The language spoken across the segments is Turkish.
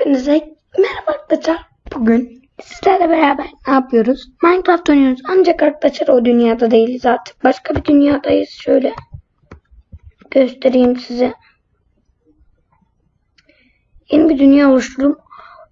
Hepinize merhaba arkadaşlar. Bugün sizlerle beraber ne yapıyoruz? Minecraft oynuyoruz. Ancak arkadaşlar o dünyada değiliz artık. Başka bir dünyadayız. Şöyle göstereyim size. Yeni bir dünya oluşturdum.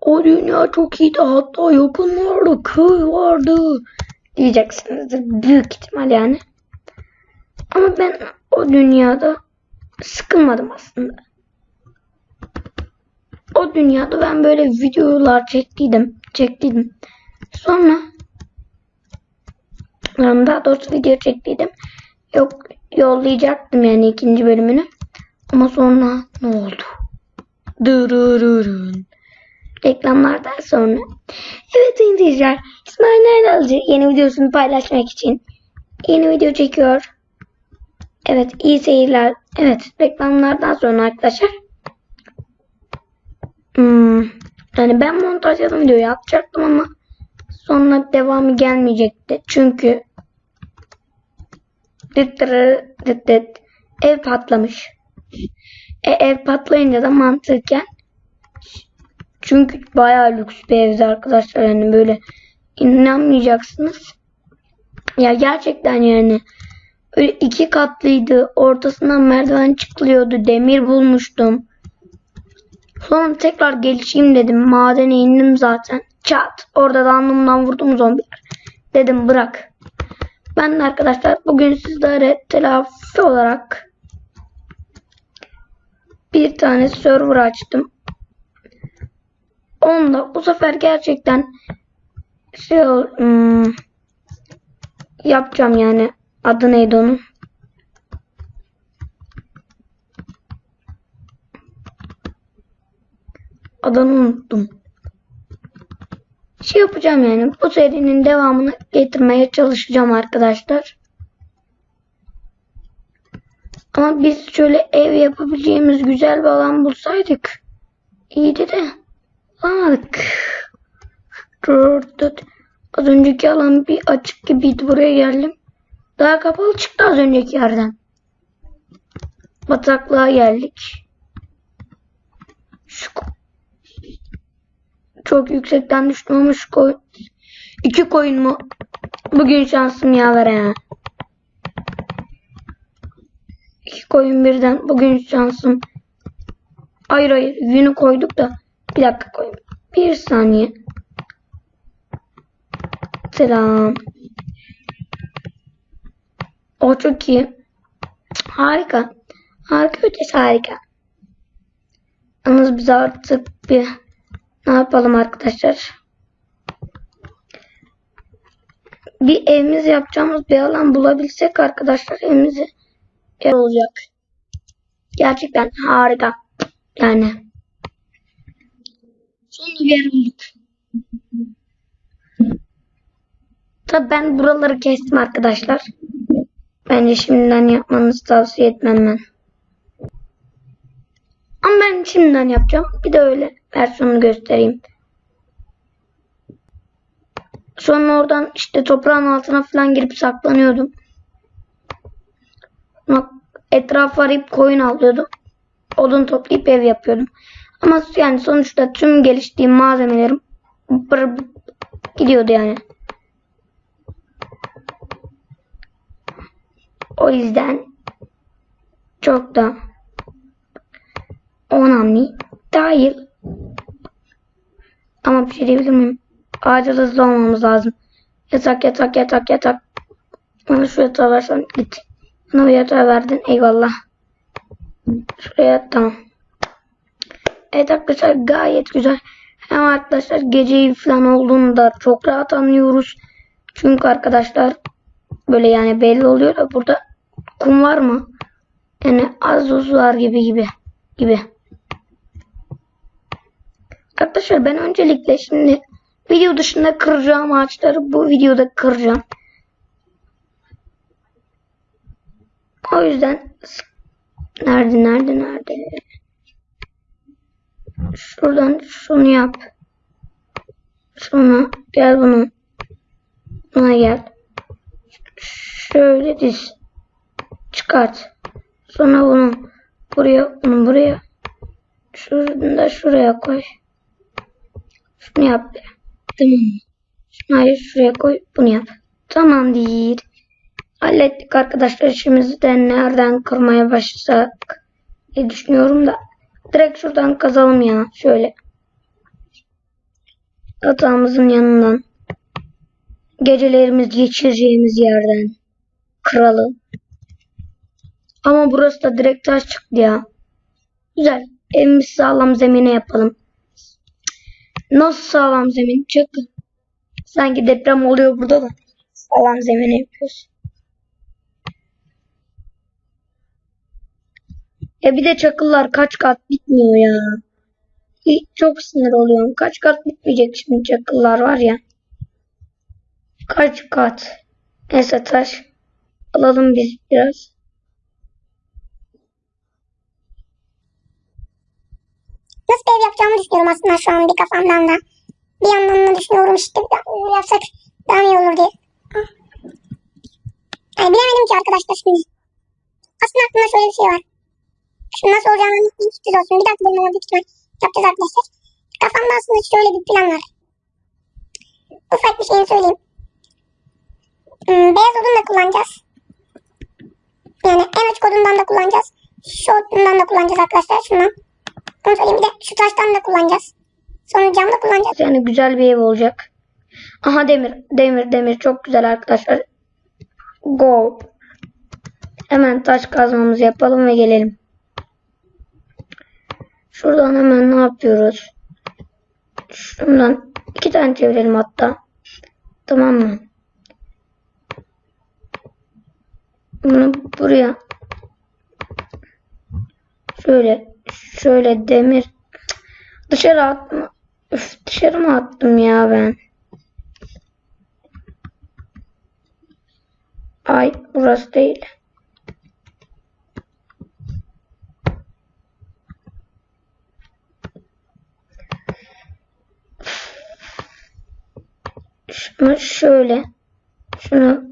O dünya çok iyiydi. Hatta yakınlarda köy vardı. Diyeceksinizdir. Büyük ihtimal yani. Ama ben o dünyada sıkılmadım aslında o dünyada ben böyle videolar çektiydim. Çektiydim. Sonra daha doğrusu video çektiydim. Yok yollayacaktım yani ikinci bölümünü. Ama sonra ne oldu? Dırırırın. Reklamlardan sonra. Evet izleyiciler. İsmail Erdalcı yeni videosunu paylaşmak için yeni video çekiyor. Evet iyi seyirler. Evet reklamlardan sonra arkadaşlar. Hmm, yani ben montajladım videoyu yapacaktım ama sonra devamı gelmeyecekti. Çünkü dıt dıt dıt ev patlamış. E, ev patlayınca da mantıken çünkü bayağı lüks bir evdi arkadaşlar yani böyle inanmayacaksınız. Ya gerçekten yani öyle iki katlıydı. Ortasından merdiven çıkılıyordu. Demir bulmuştum. Sonra tekrar gelişeyim dedim. Madene indim zaten. Çat. Orada da alnımdan vurdum zombiler. Dedim bırak. Ben de arkadaşlar bugün sizlere telafi olarak bir tane server açtım. Onda bu sefer gerçekten şey hmm, yapacağım yani. Adı neydi onun? Adını unuttum. Şey yapacağım yani bu serinin devamını getirmeye çalışacağım arkadaşlar. Ama biz şöyle ev yapabileceğimiz güzel bir alan bulsaydık iyiydi de bulamadık. Az önceki alan bir açık gibiydi buraya geldim. Daha kapalı çıktı az önceki yerden. Bataklığa geldik. Şu çok yüksekten düştüm ama şu koy... İki koyun mu? Bugün şansım yaver ya. İki koyun birden. Bugün şansım. Hayır hayır. Yünü koyduk da. Bir dakika koyayım. Bir saniye. Selam. O çok iyi. Harika. Harika ötesi harika. Yalnız biz artık bir ne yapalım arkadaşlar? Bir evimiz yapacağımız bir alan bulabilsek arkadaşlar evimizi yer olacak. Gerçekten harika. Yani. Sonunda bir yer bulduk. Tabi ben buraları kestim arkadaşlar. Bence şimdiden yapmanızı tavsiye etmem ben. Ama ben şimdiden yapacağım. Bir de öyle versiyonunu göstereyim. Sonra oradan işte toprağın altına falan girip saklanıyordum. Etrafı arayıp koyun alıyordum. Odun toplayıp ev yapıyordum. Ama yani sonuçta tüm geliştiğim malzemelerim gidiyordu yani. O yüzden çok da önemli değil. Ama bir şey diyebilir miyim? Acil hızlı olmamız lazım. Yatak yatak yatak yatak. Bana şu yatağı versen git. Bana bu yatağı verdin. Eyvallah. Şuraya tamam. Evet arkadaşlar gayet güzel. Hem arkadaşlar geceyi falan olduğunu da çok rahat anlıyoruz. Çünkü arkadaşlar böyle yani belli oluyor da burada kum var mı? Yani az uz var gibi gibi gibi. Arkadaşlar ben öncelikle şimdi video dışında kıracağım ağaçları bu videoda kıracağım. O yüzden nerede nerede nerede şuradan şunu yap. Sonra gel bunu buna gel. Şöyle diz. Çıkart. Sonra bunu buraya bunu buraya. Şunu da şuraya koy. Şunu yap. Tamam? Şunu hayır şuraya koy. Bunu yap. Tamam değil. Hallettik arkadaşlar işimizi de nereden kırmaya başlasak diye düşünüyorum da. Direkt şuradan kazalım ya. Şöyle. Yatağımızın yanından. Gecelerimiz geçireceğimiz yerden. Kıralım. Ama burası da direkt taş çıktı ya. Güzel. Evimizi sağlam zemine yapalım. Nasıl sağlam zemin? Çakı. Sanki deprem oluyor burada da. Sağlam zemine yapıyoruz. Ya bir de çakıllar kaç kat bitmiyor ya. Çok sinir oluyorum. Kaç kat bitmeyecek şimdi çakıllar var ya. Kaç kat. Neyse taş. Alalım biz biraz. Ev yapacağımı düşünüyorum aslında şu an bir kafamdan da. Bir yandan da düşünüyorum işte bir daha yapsak daha iyi olur diye. Ah. Ay bilemedim ki arkadaşlar şimdi. Aslında aklımda şöyle bir şey var. Şimdi nasıl olacağını anlatayım sürpriz olsun. Bir dakika benim ona büyük ihtimal yapacağız arkadaşlar. Kafamda aslında şöyle bir plan var. Ufak bir şeyini söyleyeyim. Hmm, beyaz odun da kullanacağız. Yani en açık odundan da kullanacağız. Şu odundan da kullanacağız arkadaşlar. Şundan. Onu söyleyeyim bir de şu taştan da kullanacağız. Sonra cam da kullanacağız. Yani güzel bir ev olacak. Aha demir. Demir demir. Çok güzel arkadaşlar. Go. Hemen taş kazmamızı yapalım ve gelelim. Şuradan hemen ne yapıyoruz? Şundan iki tane çevirelim hatta. Tamam mı? Bunu buraya şöyle şöyle demir dışarı atma. Üf, dışarı mı attım ya ben? Ay burası değil. Şunu şöyle. Şunu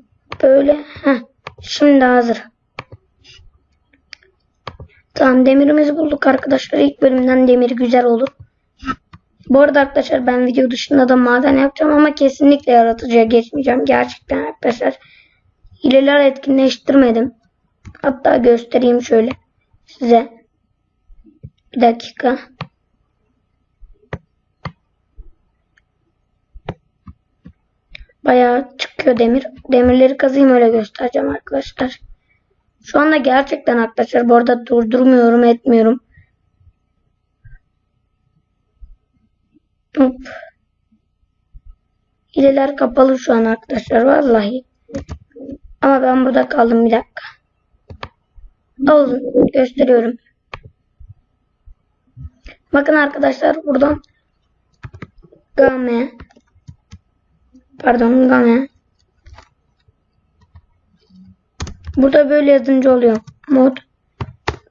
böyle. Heh. Şimdi hazır. Tamam demirimizi bulduk arkadaşlar. İlk bölümden demir güzel olur. Bu arada arkadaşlar ben video dışında da maden yapacağım ama kesinlikle yaratıcıya geçmeyeceğim. Gerçekten arkadaşlar. Hileler etkinleştirmedim. Hatta göstereyim şöyle size. Bir dakika. Bayağı çıkıyor demir. Demirleri kazayım öyle göstereceğim arkadaşlar. Şu anda gerçekten arkadaşlar bu arada durdurmuyorum etmiyorum. Hop. Hileler kapalı şu an arkadaşlar vallahi. Ama ben burada kaldım bir dakika. Alın gösteriyorum. Bakın arkadaşlar buradan game pardon game Burada böyle yazınca oluyor. Mod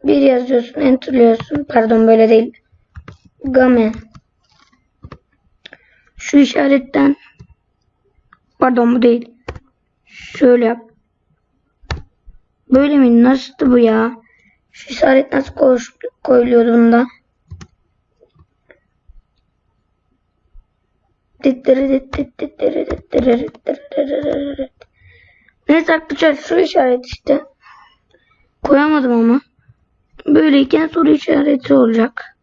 bir yazıyorsun, enterliyorsun. Pardon böyle değil. Game. Şu işaretten pardon bu değil. Şöyle yap. Böyle mi? Nasıldı bu ya? Şu işaret nasıl koş, koyuluyordu bunda? Neyse arkadaşlar şu işaret işte. Koyamadım ama. Böyleyken soru işareti olacak.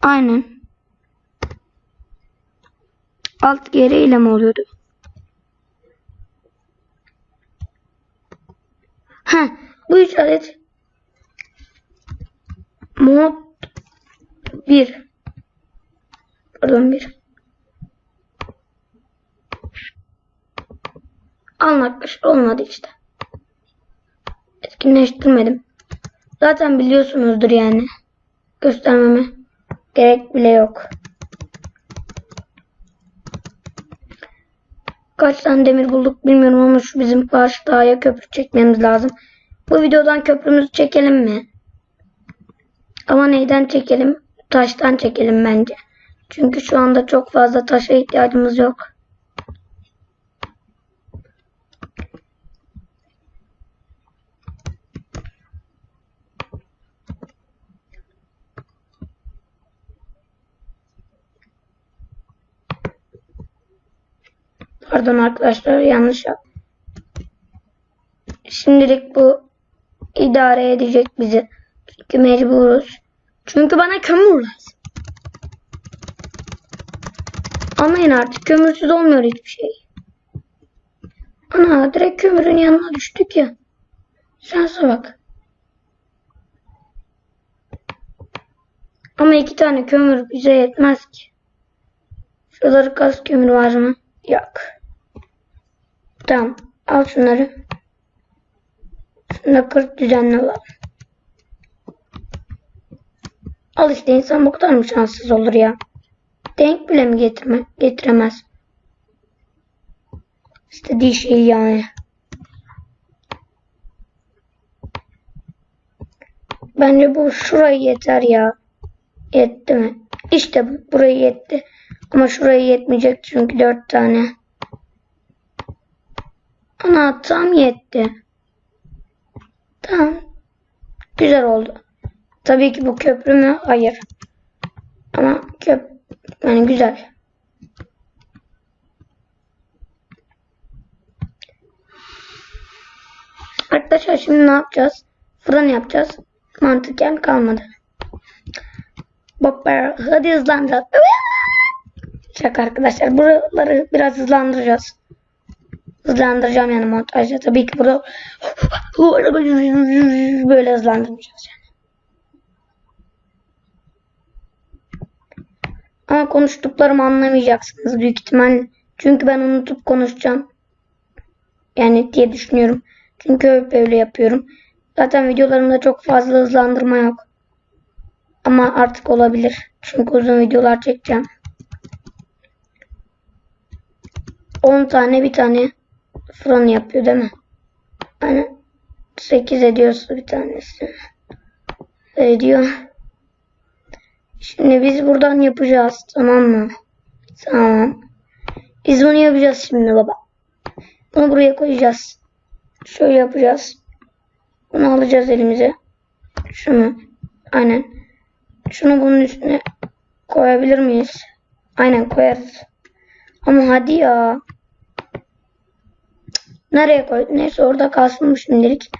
Aynen. Alt geri mi oluyordu? Ha, bu işaret mod 1 pardon 1 Anlatmış olmadı işte. Etkinleştirmedim. Zaten biliyorsunuzdur yani. Göstermeme gerek bile yok. Kaç tane demir bulduk bilmiyorum ama şu bizim karşı dağa köprü çekmemiz lazım. Bu videodan köprümüzü çekelim mi? Ama neyden çekelim? Taştan çekelim bence. Çünkü şu anda çok fazla taşa ihtiyacımız yok. Pardon arkadaşlar yanlış yap. Şimdilik bu idare edecek bizi. Çünkü mecburuz. Çünkü bana kömür lazım. Anlayın artık kömürsüz olmuyor hiçbir şey. Ana direkt kömürün yanına düştük ya. Şansa bak. Ama iki tane kömür bize yetmez ki. Şuraları gaz kömür var mı? Yok. Tamam. Al şunları. Kırıp düzenli alalım. Al işte insan bu kadar mı şanssız olur ya? Denk bile mi getirme, getiremez? İstediği şey yani. Bence bu şurayı yeter ya. Yetti mi? İşte bu. Burayı yetti. Ama şurayı yetmeyecek çünkü dört tane. Ana tam yetti. Tamam. Güzel oldu. Tabii ki bu köprü mü? Hayır. Ama köp yani güzel. Arkadaşlar şimdi ne yapacağız? Fırın yapacağız. Mantıken kalmadı. Bopper hadi hızlandıracağız. Şaka arkadaşlar. Buraları biraz hızlandıracağız. Hızlandıracağım yani montajda. Tabii ki burada böyle hızlandırmayacağız yani. Ama konuştuklarımı anlamayacaksınız büyük ihtimal. Çünkü ben unutup konuşacağım. Yani diye düşünüyorum. Çünkü hep öyle yapıyorum. Zaten videolarımda çok fazla hızlandırma yok. Ama artık olabilir. Çünkü uzun videolar çekeceğim. 10 tane bir tane fırın yapıyor değil mi? Hani 8 ediyorsa bir tanesi. Ediyor. Şimdi biz buradan yapacağız. Tamam mı? Tamam. Biz bunu yapacağız şimdi baba. Bunu buraya koyacağız. Şöyle yapacağız. Bunu alacağız elimize. Şunu. Aynen. Şunu bunun üstüne koyabilir miyiz? Aynen koyarız. Ama hadi ya. Nereye koy? Neyse orada kalsın bu şimdilik.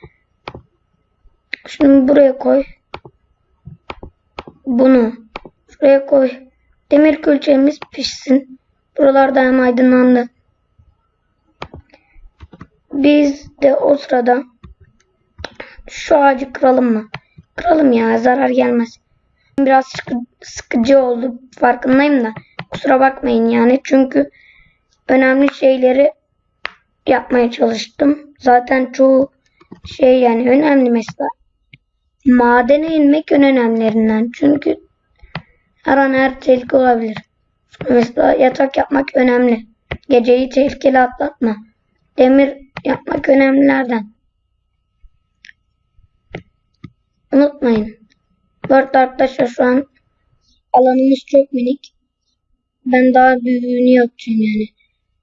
Şunu buraya koy. Bunu şuraya koy. Demir külçemiz pişsin. Buralarda hem aydınlandı. Biz de o sırada şu ağacı kıralım mı? Kıralım ya zarar gelmez. Biraz sıkı, sıkıcı oldu farkındayım da. Kusura bakmayın yani çünkü önemli şeyleri yapmaya çalıştım. Zaten çoğu şey yani önemli mesela. Madene inmek en önemlilerinden. Çünkü her an her tehlike olabilir. Mesela yatak yapmak önemli. Geceyi tehlikeli atlatma. Demir yapmak önemlilerden. Unutmayın. Dört arkadaşlar şu an alanımız çok minik. Ben daha büyüğünü yapacağım yani.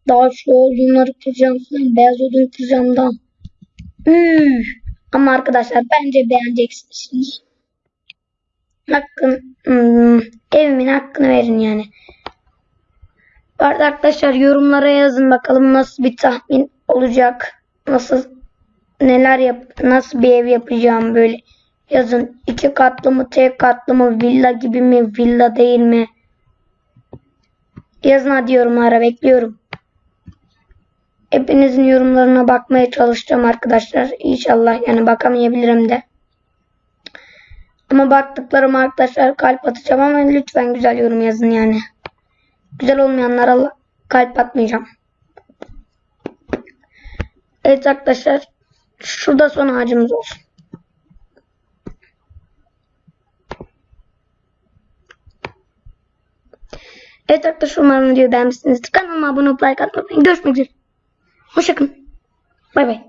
Daha şu odunları kıracağım. Beyaz odun kıracağım da. Üf. Ama arkadaşlar bence beğeneceksiniz. Hakkın, hmm, evimin hakkını verin yani. Bu arada arkadaşlar yorumlara yazın bakalım nasıl bir tahmin olacak. Nasıl neler yap nasıl bir ev yapacağım böyle. Yazın iki katlı mı tek katlı mı villa gibi mi villa değil mi? Yazın hadi yorumlara bekliyorum. Hepinizin yorumlarına bakmaya çalışacağım arkadaşlar. İnşallah yani bakamayabilirim de. Ama baktıklarım arkadaşlar kalp atacağım ama lütfen güzel yorum yazın yani. Güzel olmayanlara kalp atmayacağım. Evet arkadaşlar. Şurada son ağacımız olsun. Evet arkadaşlar umarım videoyu beğenmişsinizdir. Kanalıma abone olup like atmayı unutmayın. Görüşmek üzere. Hoşçakalın. Bay bay.